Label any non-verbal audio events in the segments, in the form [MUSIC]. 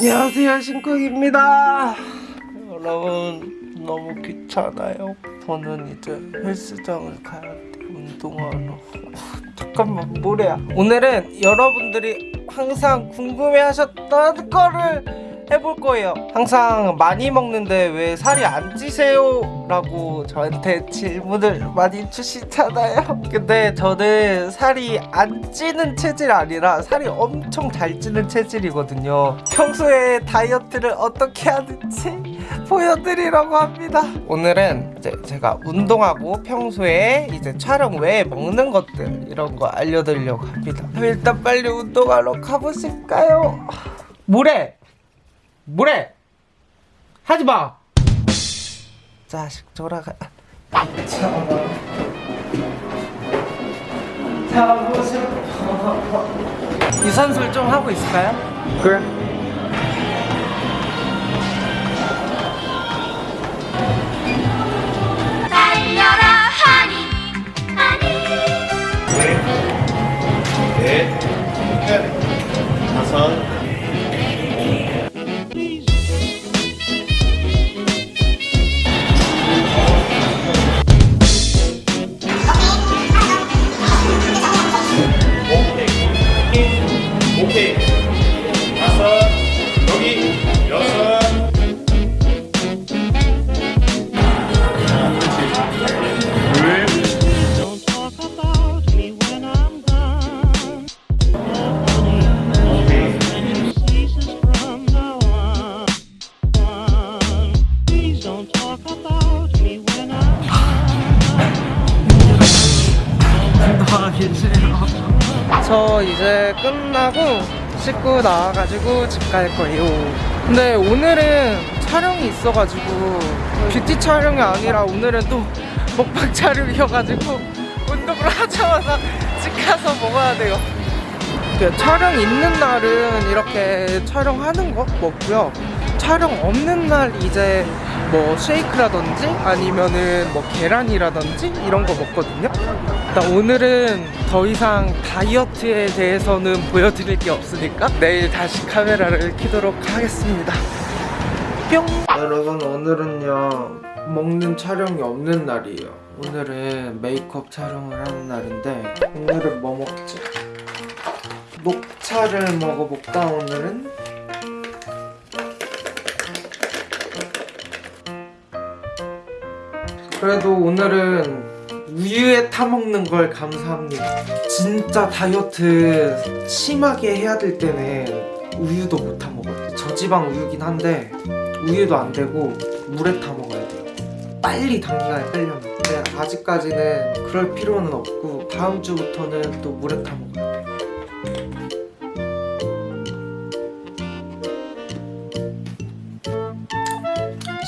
안녕하세요 신쿡입니다. 여러분 너무 귀찮아요. 저는 이제 헬스장을 가야 돼 운동하러. 잠깐만 뭐래야 오늘은 여러분들이 항상 궁금해하셨던 거를 해볼 거예요 항상 많이 먹는데 왜 살이 안 찌세요? 라고 저한테 질문을 많이 주시잖아요 근데 저는 살이 안 찌는 체질 아니라 살이 엄청 잘 찌는 체질이거든요 평소에 다이어트를 어떻게 하는지 보여드리려고 합니다 오늘은 이제 제가 운동하고 평소에 이제 촬영 외에 먹는 것들 이런 거 알려드리려고 합니다 일단 빨리 운동하러 가보실까요? 뭐래? 뭐래? 하지 마! 자식 돌아가 자고 싶어 유산소를 좀 하고 있을까요? 그래 저 이제 끝나고 씻고 나와가지고 집 갈 거예요. 근데 오늘은 촬영이 있어가지고 뷰티 촬영이 아니라 오늘은 또 먹방 촬영이어가지고 운동을 [LAUGHS] 하자마자 집 가서 먹어야 돼요. 그 촬영 있는 날은 이렇게 촬영하는 거 먹고요. 촬영 없는 날 이제 뭐 쉐이크라든지 아니면은 뭐 계란이라든지 이런 거 먹거든요 일단 오늘은 더 이상 다이어트에 대해서는 보여드릴 게 없으니까 내일 다시 카메라를 켜도록 하겠습니다 뿅 여러분 오늘은요 먹는 촬영이 없는 날이에요 오늘은 메이크업 촬영을 하는 날인데 오늘은 뭐 먹지? 녹차를 먹어볼까 오늘은? 그래도 오늘은 우유에 타먹는 걸 감사합니다. 진짜 다이어트 심하게 해야 될 때는 우유도 못 타먹어요. 저지방 우유긴 한데 우유도 안 되고 물에 타먹어야 돼요. 빨리 단기간에 빼려면. 근데 아직까지는 그럴 필요는 없고 다음 주부터는 또 물에 타먹어야 돼요.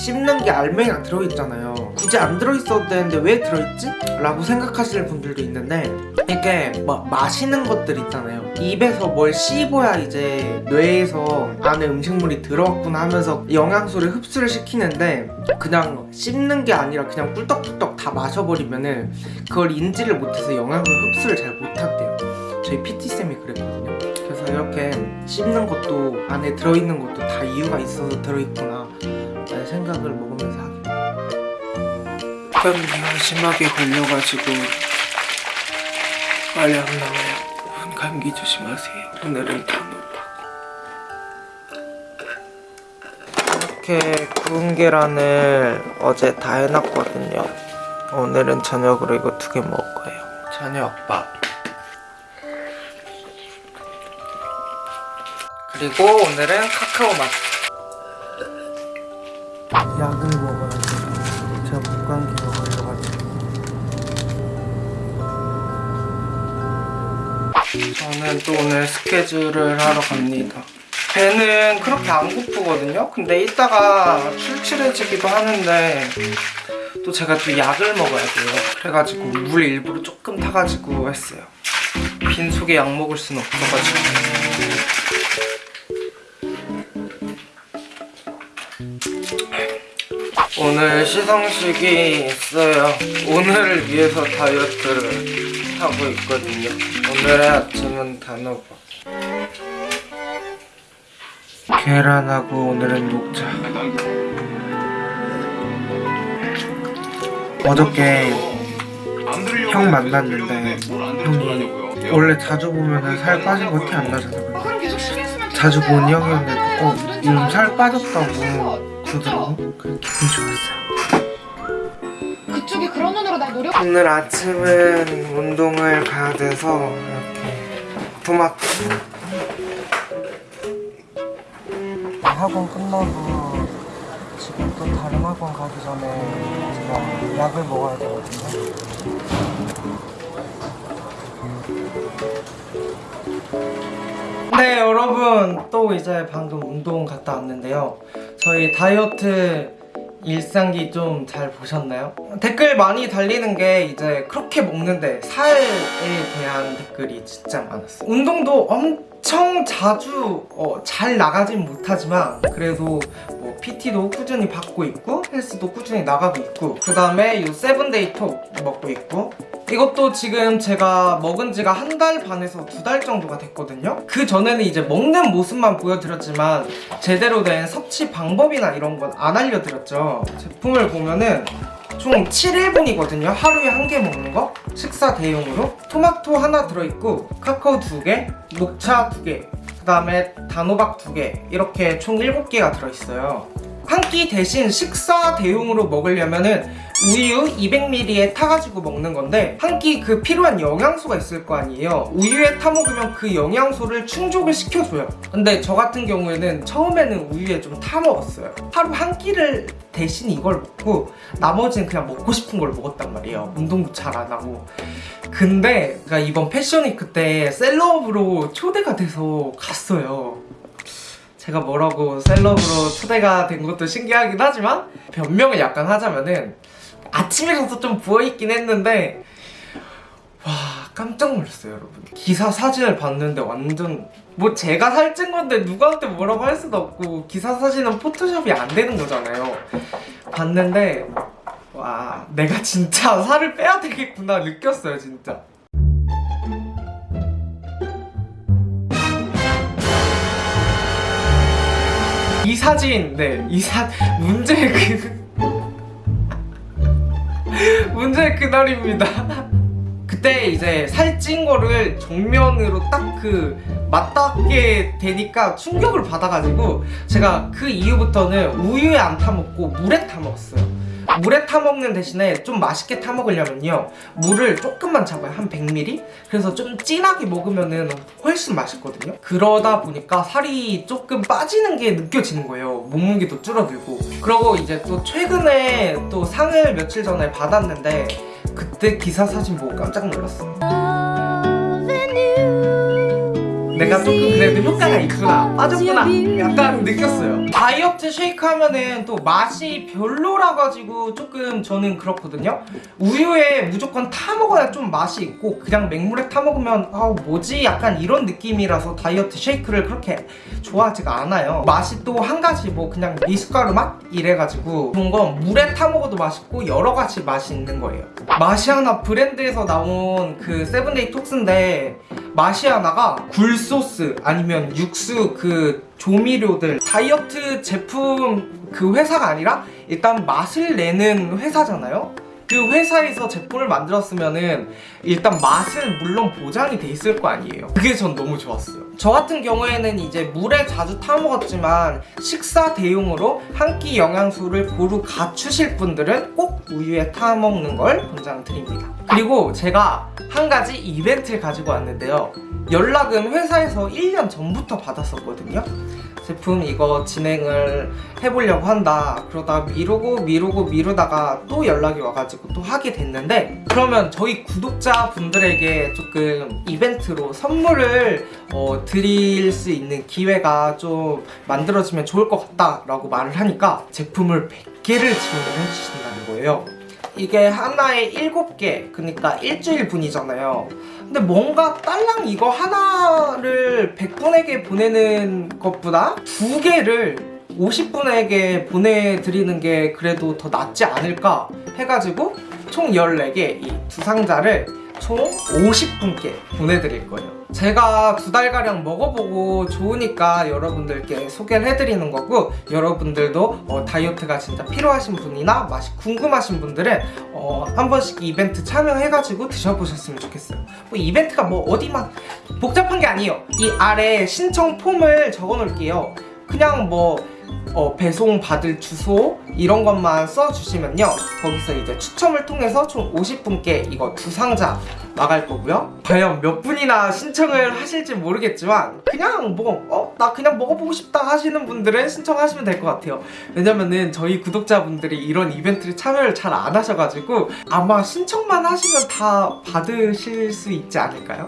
씹는 게 알맹이가 들어있잖아요 굳이 안 들어있어도 되는데 왜 들어있지? 라고 생각하시는 분들도 있는데 이게 뭐 마시는 것들 있잖아요. 입에서 뭘 씹어야 이제 뇌에서 안에 음식물이 들어갔구나 하면서 영양소를 흡수를 시키는데 그냥 씹는 게 아니라 그냥 꿀떡꿀떡 다 마셔버리면은 그걸 인지를 못해서 영양소 흡수를 잘 못한대요. 저희 PT쌤이 그랬거든요. 그래서 이렇게 씹는 것도 안에 들어있는 것도 다 이유가 있어서 들어있구나 라는 생각을 먹으면서 하게 감기가 심하게 걸려가지고 빨리 안 나와요. 감기 조심하세요. 오늘은 단호박 이렇게 구운 계란을 어제 다 해놨거든요. 오늘은 저녁으로 이거 두 개 먹을 거예요. 저녁밥. 그리고 오늘은 카카오 맛. 약을 먹어야 저는 또 오늘 스케줄을 하러 갑니다. 배는 그렇게 안 고프거든요? 근데 이따가 출출해지기도 하는데 또 제가 또 약을 먹어야 돼요. 그래가지고 물 일부러 조금 타가지고 했어요. 빈속에 약 먹을 순 없어가지고. 오늘 시상식이 있어요. 오늘을 위해서 다이어트를 하고 있거든요. 오늘의 아침은 단호박. 계란하고 오늘은 녹차 어저께 형 만났는데 형이 원래 자주 보면 살 빠진 거 티 안 나잖아 자주 본 형이었는데 어 요즘 살 빠졌다고 그래 기분 좋았어요. 그쪽이 그런 눈으로 날 노려 오늘 아침은 운동을 가야 돼서 이렇게 토마토. 학원 끝나고 지금 또 다른 학원 가기 전에 제가 약을 먹어야 되거든요. 네 여러분. 또 이제 방금 운동 갔다 왔는데요 저희 다이어트 일상기 좀 잘 보셨나요? 댓글 많이 달리는 게 이제 그렇게 먹는데 살에 대한 댓글이 진짜 많았어요 운동도 엄청 자주 어, 잘 나가진 못하지만 그래도 뭐 PT도 꾸준히 받고 있고 헬스도 꾸준히 나가고 있고 그 다음에 요 Seven Day Tox 먹고 있고 이것도 지금 제가 먹은 지가 한 달 반에서 두 달 정도가 됐거든요. 그 전에는 이제 먹는 모습만 보여드렸지만 제대로 된 섭취 방법이나 이런 건 안 알려드렸죠. 제품을 보면은 총 7일분이거든요. 하루에 한 개 먹는 거. 식사 대용으로. 토마토 하나 들어있고 카카오 두개 녹차 두개 그 다음에 단호박 두 개 이렇게 총 7개가 들어있어요 한 끼 대신 식사 대용으로 먹으려면 은 우유 200ml에 타가지고 먹는 건데 한 끼 그 필요한 영양소가 있을 거 아니에요. 우유에 타 먹으면 그 영양소를 충족을 시켜줘요. 근데 저 같은 경우에는 처음에는 우유에 좀 타 먹었어요. 하루 한 끼를 대신 이걸 먹고 나머지는 그냥 먹고 싶은 걸 먹었단 말이에요. 운동도 잘 안 하고. 근데 제가 이번 패션위크 때 셀럽으로 초대가 돼서 갔어요 제가 뭐라고 셀럽으로 초대가 된 것도 신기하긴 하지만 변명을 약간 하자면은 아침이라서 좀 부어있긴 했는데 와 깜짝 놀랐어요 여러분. 기사 사진을 봤는데 완전 뭐 제가 살찐 건데 누구한테 뭐라고 할 수도 없고 기사 사진은 포토샵이 안 되는 거잖아요. 봤는데 와 내가 진짜 살을 빼야 되겠구나 느꼈어요 진짜 사진. 네이 사 문제 그 [LAUGHS] 문제 그날입니다. 그때 이제 살찐 거를 정면으로 딱 그 맞닿게 되니까 충격을 받아가지고 제가 그 이후부터는 우유에 안 타먹고 물에 타먹었어요 물에 타먹는 대신에 좀 맛있게 타먹으려면요. 물을 조금만 잡아요. 한 100ml 그래서 좀 진하게 먹으면 은 훨씬 맛있거든요. 그러다 보니까 살이 조금 빠지는 게 느껴지는 거예요. 몸무게도 줄어들고. 그러고 이제 또 최근에 또 상을 며칠 전에 받았는데 그때 기사 사진 보고 깜짝 놀랐어요 내가 조금 그래도 효과가 있구나 빠졌구나 약간 느꼈어요. 다이어트 쉐이크 하면은 또 맛이 별로라 가지고 조금 저는 그렇거든요. 우유에 무조건 타 먹어야 좀 맛이 있고 그냥 맹물에 타 먹으면 아 뭐지? 약간 이런 느낌이라서 다이어트 쉐이크를 그렇게 좋아하지가 않아요. 맛이 또 한 가지 뭐 그냥 미숫가루 맛? 이래가지고 좋은 건 물에 타 먹어도 맛있고 여러 가지 맛이 있는 거예요. 마시아나 브랜드에서 나온 그 Seven Day Tox인데 마시아나가 굴소스 아니면 육수 그 조미료들 다이어트 제품 그 회사가 아니라 일단 맛을 내는 회사잖아요 그 회사에서 제품을 만들었으면은 일단 맛은 물론 보장이 돼 있을 거 아니에요. 그게 전 너무 좋았어요. 저 같은 경우에는 이제 물에 자주 타 먹었지만 식사 대용으로 한 끼 영양소를 고루 갖추실 분들은 꼭 우유에 타 먹는 걸 권장드립니다. 그리고 제가 한 가지 이벤트를 가지고 왔는데요. 연락은 회사에서 1년 전부터 받았었거든요 제품 이거 진행을 해보려고 한다. 그러다 미루고 미루고 미루다가 또 연락이 와가지고 또 하게 됐는데 그러면 저희 구독자분들에게 조금 이벤트로 선물을 어, 드릴 수 있는 기회가 좀 만들어지면 좋을 것 같다 라고 말을 하니까 제품을 100개를 지원을 해주신다는 거예요 이게 하나에 7개 그러니까 일주일 분이잖아요. 근데 뭔가 딸랑 이거 하나를 100분에게 보내는 것보다 두 개를 50분에게 보내드리는 게 그래도 더 낫지 않을까 해가지고 총 14개 이 두 상자를 총 50분께 보내드릴 거예요. 제가 두 달가량 먹어보고 좋으니까 여러분들께 소개를 해드리는 거고 여러분들도 어, 다이어트가 진짜 필요하신 분이나 맛이 궁금하신 분들은 어, 한 번씩 이벤트 참여해가지고 드셔보셨으면 좋겠어요. 뭐 이벤트가 뭐 어디만 복잡한 게 아니에요. 이 아래 신청 폼을 적어놓을게요. 그냥 뭐 어, 배송 받을 주소 이런 것만 써주시면요 거기서 이제 추첨을 통해서 총 50분께 이거 두 상자 나갈 거고요 과연 몇 분이나 신청을 하실지 모르겠지만 그냥 뭐 어? 나 그냥 먹어보고 싶다 하시는 분들은 신청하시면 될 것 같아요 왜냐면은 저희 구독자분들이 이런 이벤트를 참여를 잘 안 하셔가지고 아마 신청만 하시면 다 받으실 수 있지 않을까요?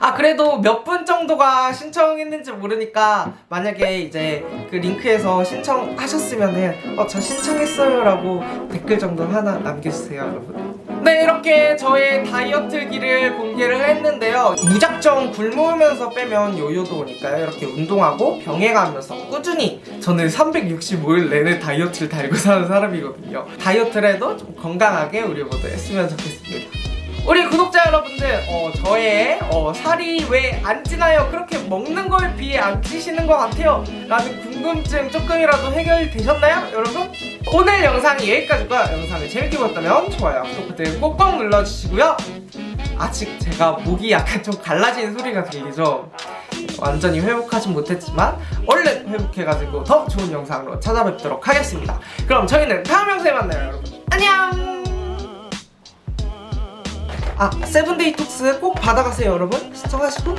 아 그래도 몇 분 정도가 신청했는지 모르니까 만약에 이제 그 링크에서 신청하셨으면은 어 저 신청했어요 라고 댓글 정도 하나 남겨주세요 여러분. 네 이렇게 저의 다이어트기를 공개를 했는데요. 무작정 굶으면서 빼면 요요도 오니까요. 이렇게 운동하고 병행하면서 꾸준히 저는 365일 내내 다이어트를 달고 사는 사람이거든요. 다이어트를 해도 좀 건강하게 우리 모두 했으면 좋겠습니다 우리 구독자 여러분들 어, 저의 어, 살이 왜 안 찌나요? 그렇게 먹는 거에 비해 안 찌시는 것 같아요. 라는 궁금증 조금이라도 해결이 되셨나요? 여러분? 오늘 영상이 여기까지고요 영상을 재밌게 보셨다면 좋아요 구독 버튼 꼭꼭 눌러주시고요. 아직 제가 목이 약간 좀 갈라지는 소리가 들리죠? 완전히 회복하진 못했지만 얼른 회복해가지고 더 좋은 영상으로 찾아뵙도록 하겠습니다. 그럼 저희는 다음 영상에 만나요 여러분. 안녕 아 세븐데이 톡스 꼭 받아가세요 여러분. 시청하시고